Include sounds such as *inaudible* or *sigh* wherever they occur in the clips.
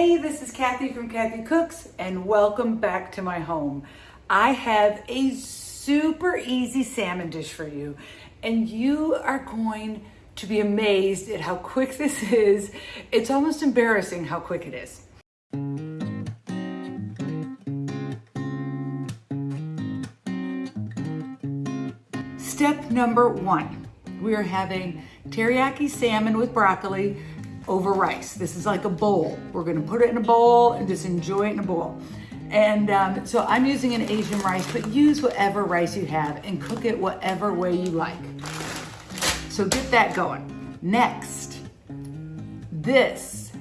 Hey, this is Kathy from Kathy Cooks and welcome back to my home. I have a super easy salmon dish for you and you are going to be amazed at how quick this is. It's almost embarrassing how quick it is. Step number one, we are having teriyaki salmon with broccoli over rice. This is like a bowl. We're gonna put it in a bowl and just enjoy it in a bowl. And um, so I'm using an Asian rice, but use whatever rice you have and cook it whatever way you like. So get that going. Next, this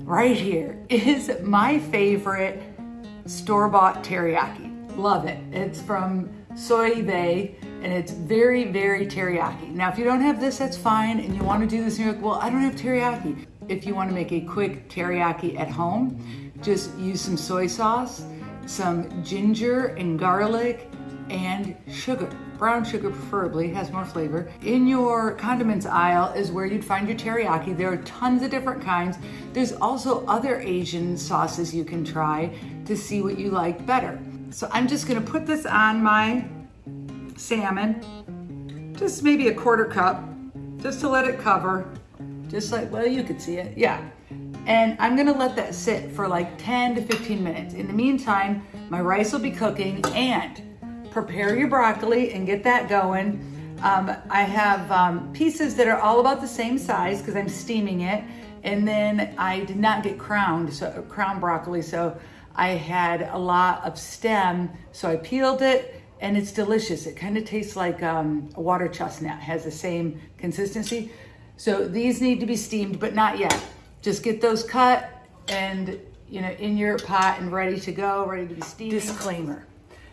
right here is my favorite store-bought teriyaki. Love it. It's from Soy Vay and it's very, very teriyaki. Now, if you don't have this, that's fine. And you want to do this and you're like, well, I don't have teriyaki. If you want to make a quick teriyaki at home, just use some soy sauce, some ginger and garlic, and sugar. Brown sugar preferably, has more flavor. In your condiments aisle is where you'd find your teriyaki. There are tons of different kinds. There's also other Asian sauces you can try to see what you like better. So I'm just gonna put this on my salmon, just maybe a quarter cup, just to let it cover just like, well, you could see it, yeah. And I'm gonna let that sit for like 10 to 15 minutes. In the meantime, my rice will be cooking and prepare your broccoli and get that going. Um, I have um, pieces that are all about the same size because I'm steaming it. And then I did not get crowned, so crown broccoli, so I had a lot of stem. So I peeled it and it's delicious. It kind of tastes like um, a water chestnut, has the same consistency. So these need to be steamed, but not yet. Just get those cut and you know in your pot and ready to go, ready to be steamed. Disclaimer,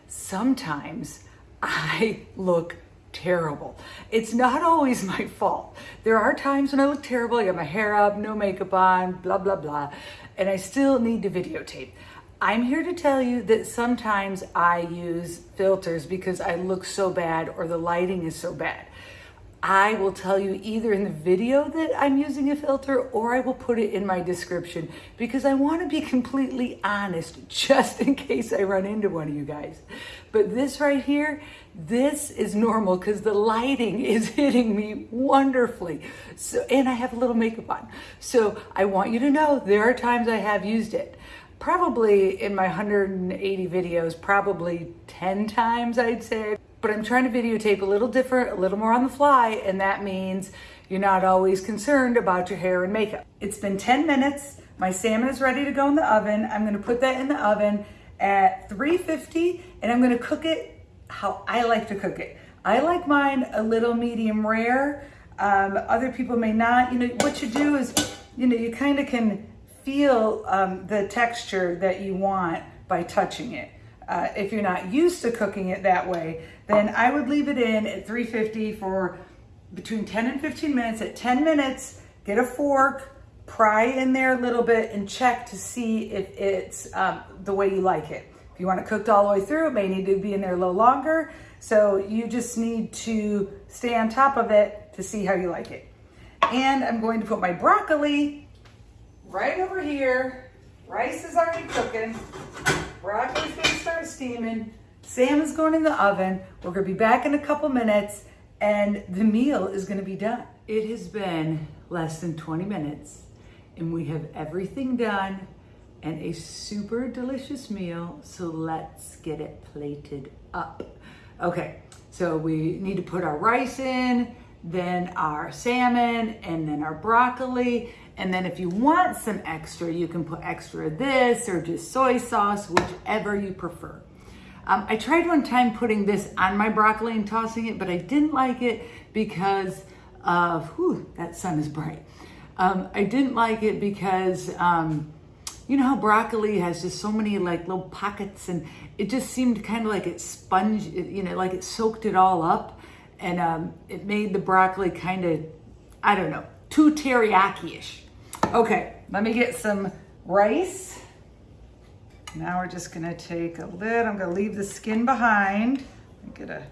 sometimes I look terrible. It's not always my fault. There are times when I look terrible, I got my hair up, no makeup on, blah, blah, blah, and I still need to videotape. I'm here to tell you that sometimes I use filters because I look so bad or the lighting is so bad. I will tell you either in the video that I'm using a filter or I will put it in my description because I want to be completely honest just in case I run into one of you guys. But this right here, this is normal because the lighting *laughs* is hitting me wonderfully. So, and I have a little makeup on. So I want you to know there are times I have used it probably in my 180 videos, probably 10 times I'd say but I'm trying to videotape a little different, a little more on the fly, and that means you're not always concerned about your hair and makeup. It's been 10 minutes. My salmon is ready to go in the oven. I'm gonna put that in the oven at 350, and I'm gonna cook it how I like to cook it. I like mine a little medium rare. Um, other people may not. You know, what you do is, you know, you kind of can feel um, the texture that you want by touching it. Uh, if you're not used to cooking it that way, then I would leave it in at 350 for between 10 and 15 minutes. At 10 minutes, get a fork, pry in there a little bit and check to see if it's um, the way you like it. If you want it cooked all the way through, it may need to be in there a little longer. So you just need to stay on top of it to see how you like it. And I'm going to put my broccoli right over here. Rice is already cooking. Steaming. Salmon's going in the oven. We're gonna be back in a couple minutes and the meal is gonna be done. It has been less than 20 minutes and we have everything done and a super delicious meal. So let's get it plated up. Okay, so we need to put our rice in, then our salmon, and then our broccoli. And then if you want some extra, you can put extra of this or just soy sauce, whichever you prefer. Um, I tried one time putting this on my broccoli and tossing it, but I didn't like it because of, whew, that sun is bright. Um, I didn't like it because, um, you know how broccoli has just so many like little pockets and it just seemed kind of like it sponge, you know, like it soaked it all up and um, it made the broccoli kind of, I don't know, too teriyaki-ish. Okay, let me get some rice. Now we're just gonna take a lid. I'm gonna leave the skin behind. Get a,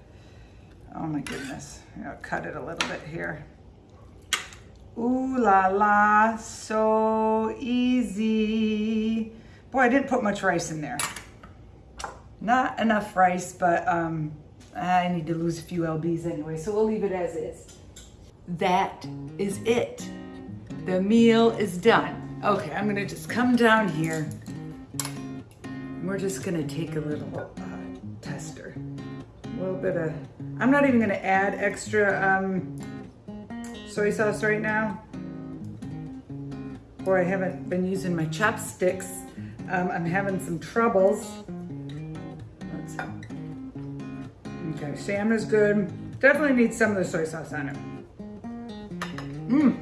oh my goodness. I'll cut it a little bit here. Ooh la la, so easy. Boy, I didn't put much rice in there. Not enough rice, but um, I need to lose a few lbs anyway, so we'll leave it as is. That is it. The meal is done. Okay, I'm gonna just come down here. We're just gonna take a little uh, tester. A little bit of, I'm not even gonna add extra um, soy sauce right now. Or I haven't been using my chopsticks. Um, I'm having some troubles. Let's. Okay, salmon is good. Definitely needs some of the soy sauce on it. Mmm,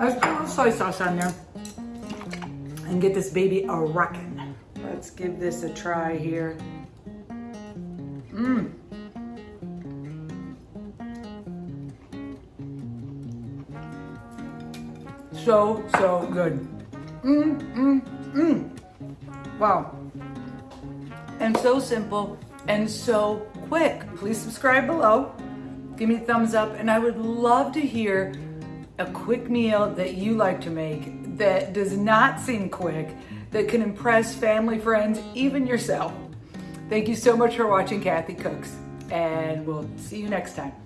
let's put a little soy sauce on there and get this baby a rockin'. Let's give this a try here. Mmm. So, so good. Mmm, mmm, mmm. Wow. And so simple and so quick. Please subscribe below. Give me a thumbs up and I would love to hear a quick meal that you like to make that does not seem quick, that can impress family, friends, even yourself. Thank you so much for watching Kathy Cooks and we'll see you next time.